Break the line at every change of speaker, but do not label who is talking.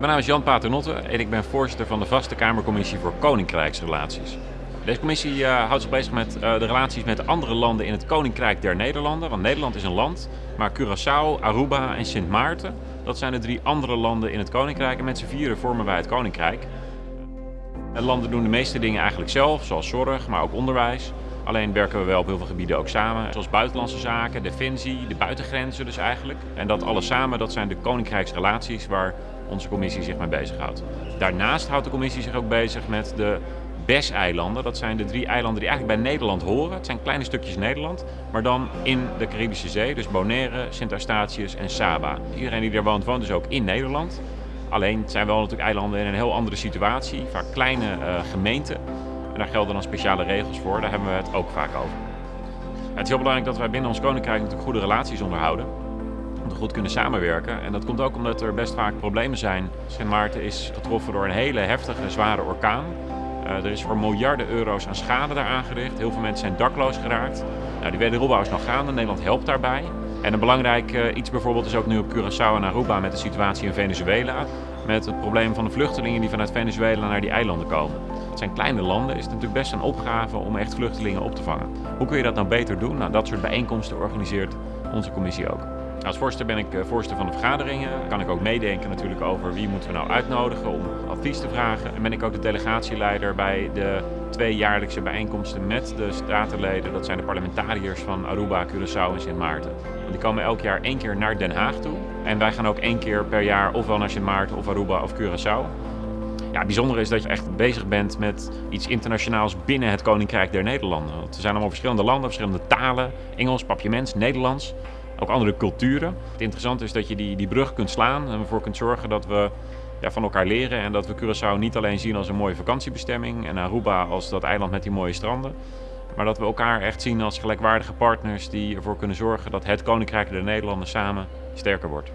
Mijn naam is Jan Paternotte en ik ben voorzitter van de Vaste Kamercommissie voor Koninkrijksrelaties. Deze commissie uh, houdt zich bezig met uh, de relaties met andere landen in het Koninkrijk der Nederlanden. Want Nederland is een land, maar Curaçao, Aruba en Sint Maarten, dat zijn de drie andere landen in het Koninkrijk. En met z'n vieren vormen wij het Koninkrijk. De landen doen de meeste dingen eigenlijk zelf, zoals zorg, maar ook onderwijs. Alleen werken we wel op heel veel gebieden ook samen, zoals buitenlandse zaken, defensie, de buitengrenzen dus eigenlijk. En dat alles samen, dat zijn de koninkrijksrelaties waar onze commissie zich mee bezighoudt. Daarnaast houdt de commissie zich ook bezig met de BES-eilanden. Dat zijn de drie eilanden die eigenlijk bij Nederland horen. Het zijn kleine stukjes Nederland, maar dan in de Caribische Zee. Dus Bonaire, Sint Eustatius en Saba. Iedereen die er woont, woont dus ook in Nederland. Alleen het zijn wel natuurlijk eilanden in een heel andere situatie, vaak kleine uh, gemeenten. En daar gelden dan speciale regels voor, daar hebben we het ook vaak over. Het is heel belangrijk dat wij binnen ons koninkrijk natuurlijk goede relaties onderhouden. Om goed kunnen samenwerken. En dat komt ook omdat er best vaak problemen zijn. Sint Maarten is getroffen door een hele heftige, zware orkaan. Uh, er is voor miljarden euro's aan schade daar aangericht. Heel veel mensen zijn dakloos geraakt. Nou, die wederopbouw is nog gaande. Nederland helpt daarbij. En een belangrijk uh, iets bijvoorbeeld is ook nu op Curaçao en Aruba met de situatie in Venezuela. Met het probleem van de vluchtelingen die vanuit Venezuela naar die eilanden komen. Het zijn kleine landen, is het natuurlijk best een opgave om echt vluchtelingen op te vangen. Hoe kun je dat nou beter doen? Nou, dat soort bijeenkomsten organiseert onze commissie ook. Als voorzitter ben ik voorzitter van de vergaderingen. Kan ik ook meedenken natuurlijk over wie moeten we nou uitnodigen om advies te vragen. En ben ik ook de delegatieleider bij de twee jaarlijkse bijeenkomsten met de statenleden. Dat zijn de parlementariërs van Aruba, Curaçao en Sint Maarten. Die komen elk jaar één keer naar Den Haag toe. En wij gaan ook één keer per jaar ofwel naar Sint Maarten of Aruba of Curaçao. Ja, het is dat je echt bezig bent met iets internationaals binnen het Koninkrijk der Nederlanden. Want er zijn allemaal verschillende landen, verschillende talen. Engels, papiaments, Nederlands ook andere culturen. Het interessante is dat je die, die brug kunt slaan en ervoor kunt zorgen dat we ja, van elkaar leren en dat we Curaçao niet alleen zien als een mooie vakantiebestemming en Aruba als dat eiland met die mooie stranden, maar dat we elkaar echt zien als gelijkwaardige partners die ervoor kunnen zorgen dat het Koninkrijk der Nederlanden samen sterker wordt.